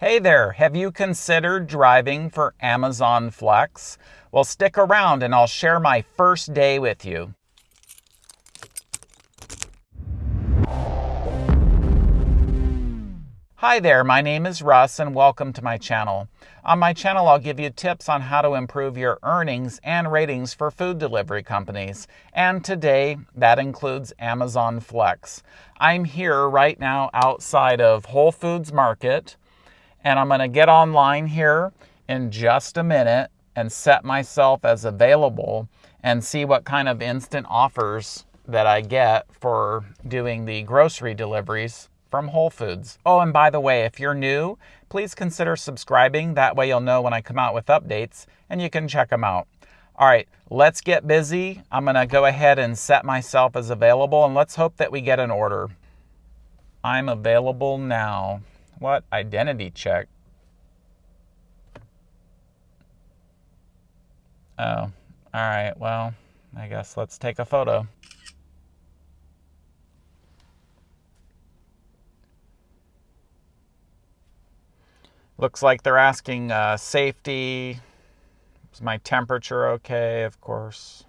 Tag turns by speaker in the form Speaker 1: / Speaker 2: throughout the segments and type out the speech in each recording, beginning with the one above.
Speaker 1: Hey there, have you considered driving for Amazon Flex? Well, stick around and I'll share my first day with you. Hi there, my name is Russ and welcome to my channel. On my channel, I'll give you tips on how to improve your earnings and ratings for food delivery companies. And today, that includes Amazon Flex. I'm here right now outside of Whole Foods Market and I'm going to get online here in just a minute and set myself as available and see what kind of instant offers that I get for doing the grocery deliveries from Whole Foods. Oh, and by the way, if you're new, please consider subscribing. That way you'll know when I come out with updates and you can check them out. All right, let's get busy. I'm going to go ahead and set myself as available and let's hope that we get an order. I'm available now. What? Identity check. Oh, all right. Well, I guess let's take a photo. Looks like they're asking uh, safety. Is my temperature okay? Of course.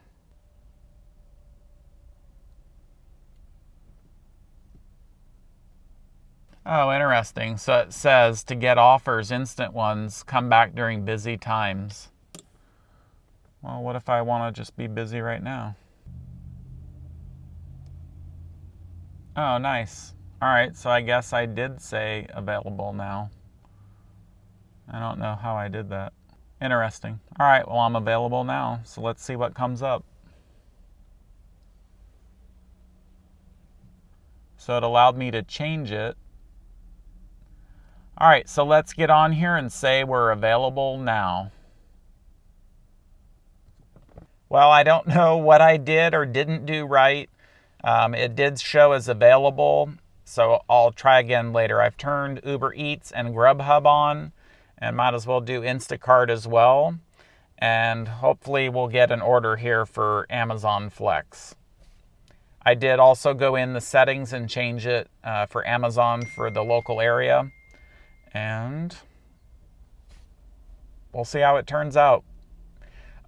Speaker 1: Oh, interesting. So it says to get offers, instant ones, come back during busy times. Well, what if I want to just be busy right now? Oh, nice. All right, so I guess I did say available now. I don't know how I did that. Interesting. All right, well, I'm available now, so let's see what comes up. So it allowed me to change it all right, so let's get on here and say we're available now. Well, I don't know what I did or didn't do right. Um, it did show as available, so I'll try again later. I've turned Uber Eats and Grubhub on, and might as well do Instacart as well. And hopefully we'll get an order here for Amazon Flex. I did also go in the settings and change it uh, for Amazon for the local area and we'll see how it turns out.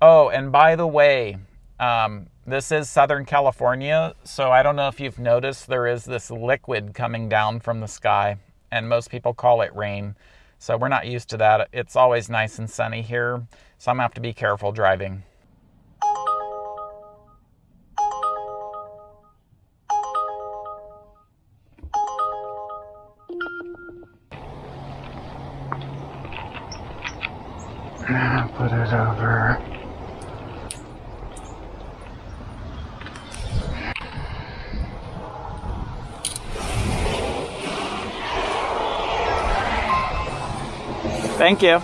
Speaker 1: Oh, and by the way, um, this is Southern California, so I don't know if you've noticed there is this liquid coming down from the sky, and most people call it rain. So we're not used to that. It's always nice and sunny here, so I'm gonna have to be careful driving. Over. Thank you.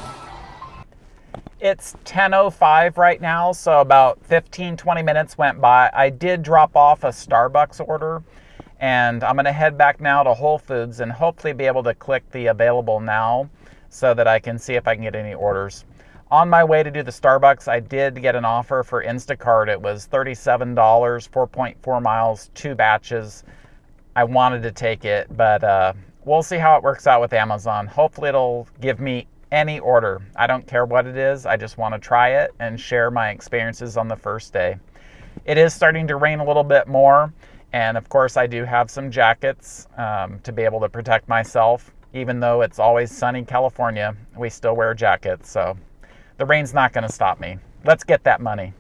Speaker 1: It's 10.05 right now, so about 15, 20 minutes went by. I did drop off a Starbucks order, and I'm gonna head back now to Whole Foods and hopefully be able to click the available now so that I can see if I can get any orders. On my way to do the Starbucks, I did get an offer for Instacart. It was $37, 4.4 miles, two batches. I wanted to take it, but uh, we'll see how it works out with Amazon. Hopefully, it'll give me any order. I don't care what it is, I just want to try it and share my experiences on the first day. It is starting to rain a little bit more, and of course, I do have some jackets um, to be able to protect myself. Even though it's always sunny California, we still wear jackets, so the rain's not going to stop me. Let's get that money.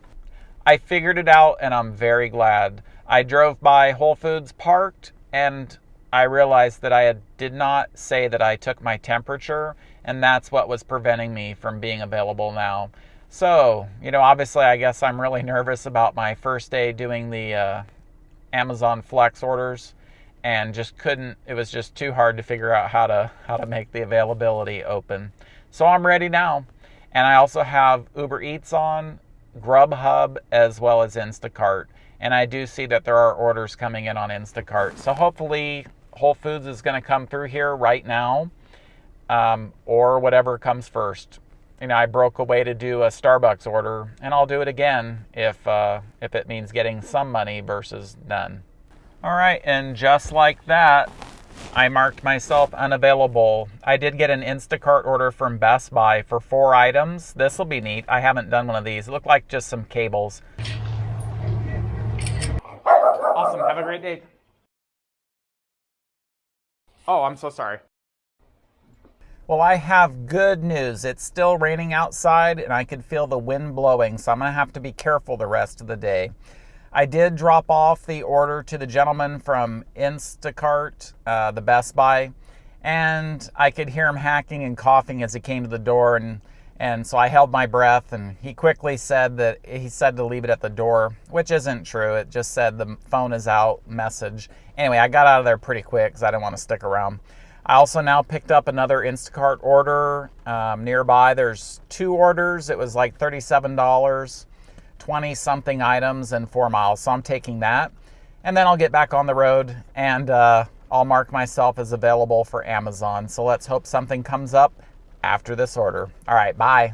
Speaker 1: I figured it out and I'm very glad. I drove by Whole Foods parked and I realized that I had, did not say that I took my temperature and that's what was preventing me from being available now. So, you know, obviously I guess I'm really nervous about my first day doing the uh, Amazon Flex orders and just couldn't it was just too hard to figure out how to how to make the availability open. So I'm ready now. And I also have Uber Eats on, Grubhub, as well as Instacart. And I do see that there are orders coming in on Instacart. So hopefully Whole Foods is going to come through here right now um, or whatever comes first. You know, I broke away to do a Starbucks order, and I'll do it again if uh, if it means getting some money versus none. All right, and just like that, I marked myself unavailable. I did get an Instacart order from Best Buy for four items. This will be neat. I haven't done one of these. It looked like just some cables. Awesome. Have a great day. Oh, I'm so sorry. Well, I have good news. It's still raining outside and I could feel the wind blowing, so I'm going to have to be careful the rest of the day. I did drop off the order to the gentleman from Instacart, uh, the Best Buy, and I could hear him hacking and coughing as he came to the door, and and so I held my breath, and he quickly said that he said to leave it at the door, which isn't true. It just said the phone is out message. Anyway, I got out of there pretty quick because I didn't want to stick around. I also now picked up another Instacart order um, nearby. There's two orders. It was like thirty-seven dollars 20 something items and four miles. So I'm taking that. And then I'll get back on the road and uh, I'll mark myself as available for Amazon. So let's hope something comes up after this order. All right, bye.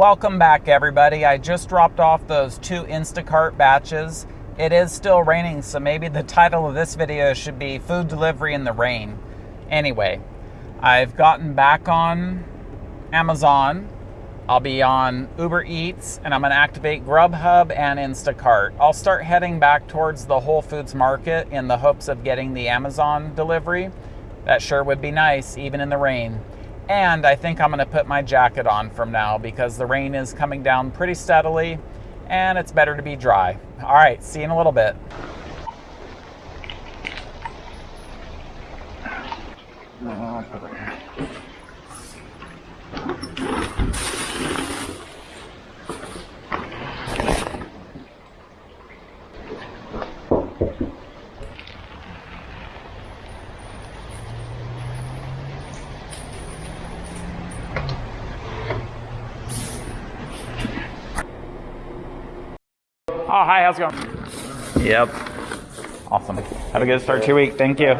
Speaker 1: Welcome back, everybody. I just dropped off those two Instacart batches. It is still raining, so maybe the title of this video should be Food Delivery in the Rain. Anyway, I've gotten back on Amazon. I'll be on Uber Eats, and I'm going to activate Grubhub and Instacart. I'll start heading back towards the Whole Foods market in the hopes of getting the Amazon delivery. That sure would be nice, even in the rain. And I think I'm to put my jacket on from now because the rain is coming down pretty steadily and it's better to be dry. All right, see you in a little bit. Oh, hi, how's it going? Yep. Awesome. Have a good start to your week. Thank you.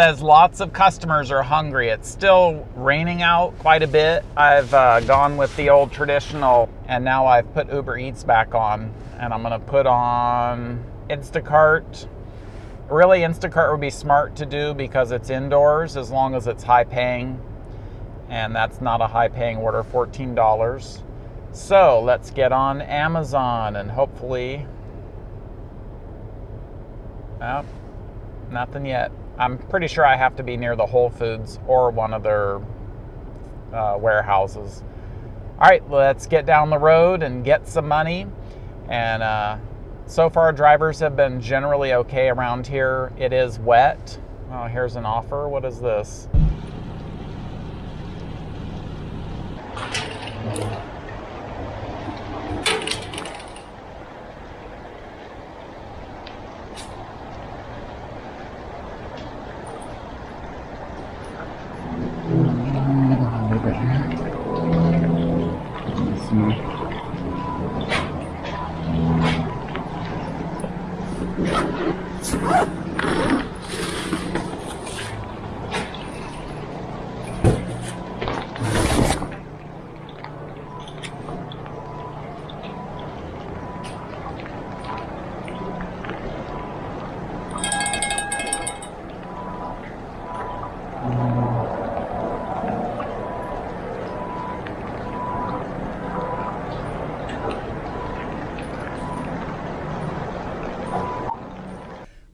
Speaker 1: Says lots of customers are hungry. It's still raining out quite a bit. I've uh, gone with the old traditional and now I've put Uber Eats back on and I'm gonna put on Instacart. Really, Instacart would be smart to do because it's indoors as long as it's high paying. And that's not a high paying order, $14. So let's get on Amazon and hopefully, oh, nothing yet. I'm pretty sure I have to be near the Whole Foods or one of their uh, warehouses. All right, let's get down the road and get some money. And uh, so far, drivers have been generally okay around here. It is wet. Oh, here's an offer. What is this?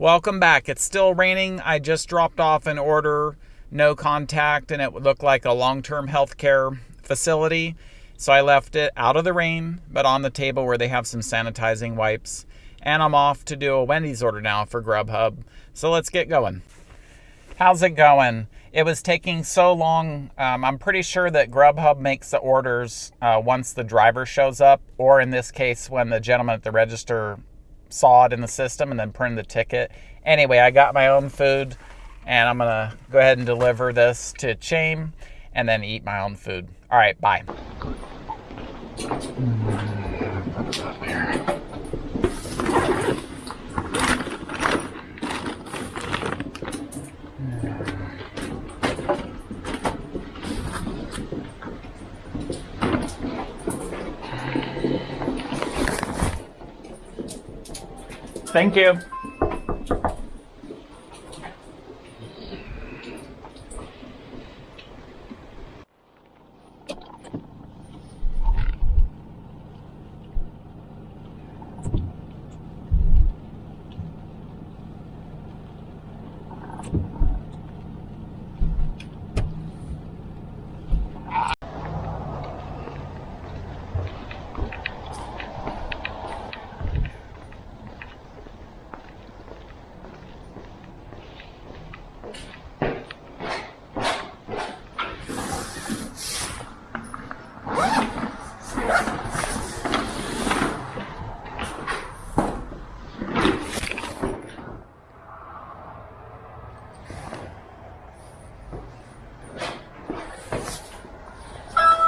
Speaker 1: Welcome back. It's still raining. I just dropped off an order, no contact, and it would look like a long-term healthcare facility. So I left it out of the rain, but on the table where they have some sanitizing wipes. And I'm off to do a Wendy's order now for Grubhub. So let's get going. How's it going? It was taking so long. Um, I'm pretty sure that Grubhub makes the orders uh, once the driver shows up, or in this case, when the gentleman at the register saw it in the system and then printed the ticket. Anyway, I got my own food and I'm gonna go ahead and deliver this to Chaim and then eat my own food. All right, bye.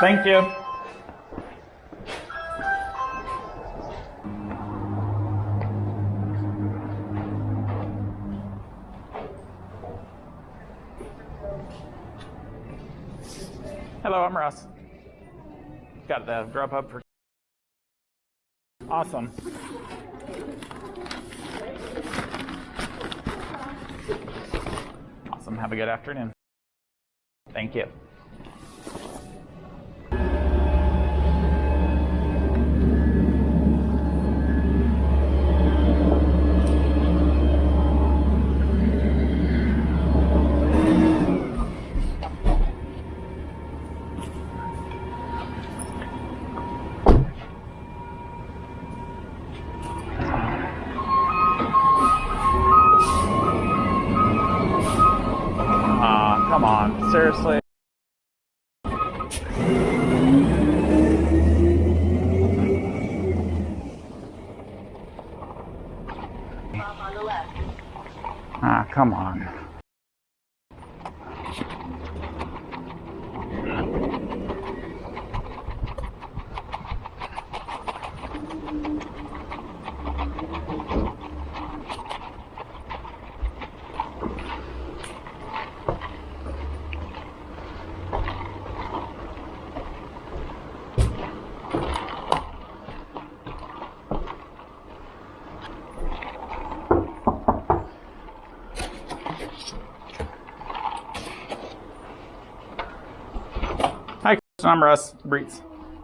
Speaker 1: Thank you. Hello, I'm Russ. Got the Grubhub for. Awesome. Awesome. Have a good afternoon. Thank you. I'm Russ Breets.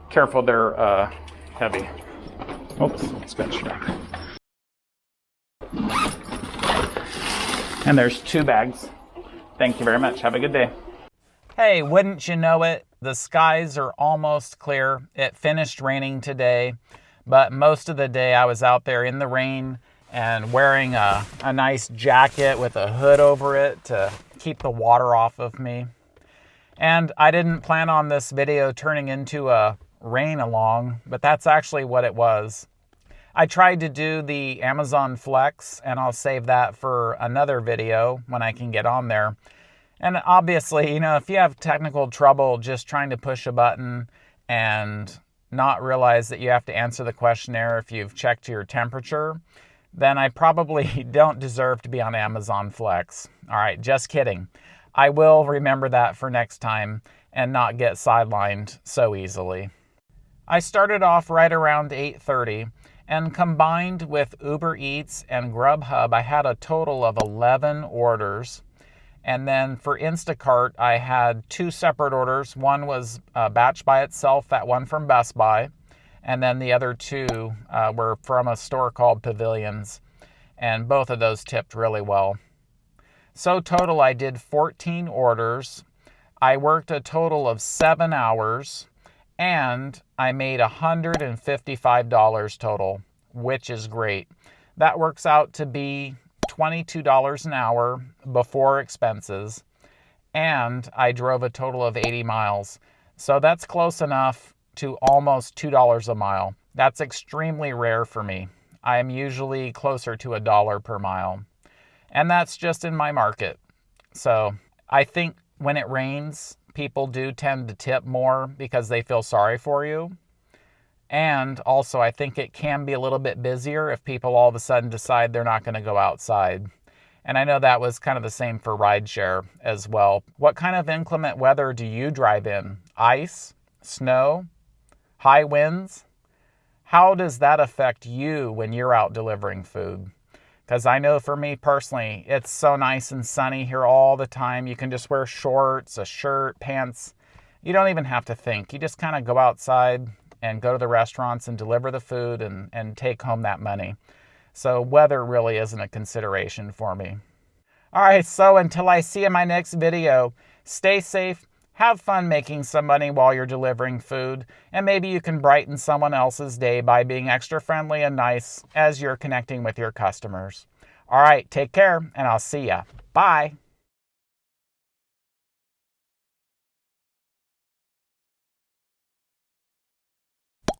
Speaker 1: Careful, they're uh, heavy. Oops, scratch. And there's two bags. Thank you very much. Have a good day. Hey, wouldn't you know it? The skies are almost clear. It finished raining today, but most of the day I was out there in the rain and wearing a, a nice jacket with a hood over it to keep the water off of me. And I didn't plan on this video turning into a rain along, but that's actually what it was. I tried to do the Amazon Flex, and I'll save that for another video when I can get on there. And obviously, you know, if you have technical trouble just trying to push a button and not realize that you have to answer the questionnaire if you've checked your temperature, then I probably don't deserve to be on Amazon Flex. All right, just kidding. I will remember that for next time and not get sidelined so easily. I started off right around 8:30 and combined with Uber Eats and Grubhub I had a total of 11 orders. And then for Instacart I had two separate orders. One was a batch by itself, that one from Best Buy, and then the other two uh, were from a store called Pavilions. and both of those tipped really well. So, total, I did 14 orders. I worked a total of seven hours and I made $155 total, which is great. That works out to be $22 an hour before expenses, and I drove a total of 80 miles. So that's close enough to almost $2 a mile. That's extremely rare for me. I am usually closer to a dollar per mile. And that's just in my market. So I think when it rains, people do tend to tip more because they feel sorry for you. And also, I think it can be a little bit busier if people all of a sudden decide they're not going to go outside. And I know that was kind of the same for rideshare as well. What kind of inclement weather do you drive in? Ice? Snow? High winds? How does that affect you when you're out delivering food? Because I know for me personally, it's so nice and sunny here all the time. You can just wear shorts, a shirt, pants. You don't even have to think. You just kind of go outside and go to the restaurants and deliver the food and, and take home that money. So weather really isn't a consideration for me. All right, so until I see you in my next video, stay safe, have fun making some money while you're delivering food, and maybe you can brighten someone else's day by being extra friendly and nice as you're connecting with your customers. All right, take care, and I'll see ya. Bye.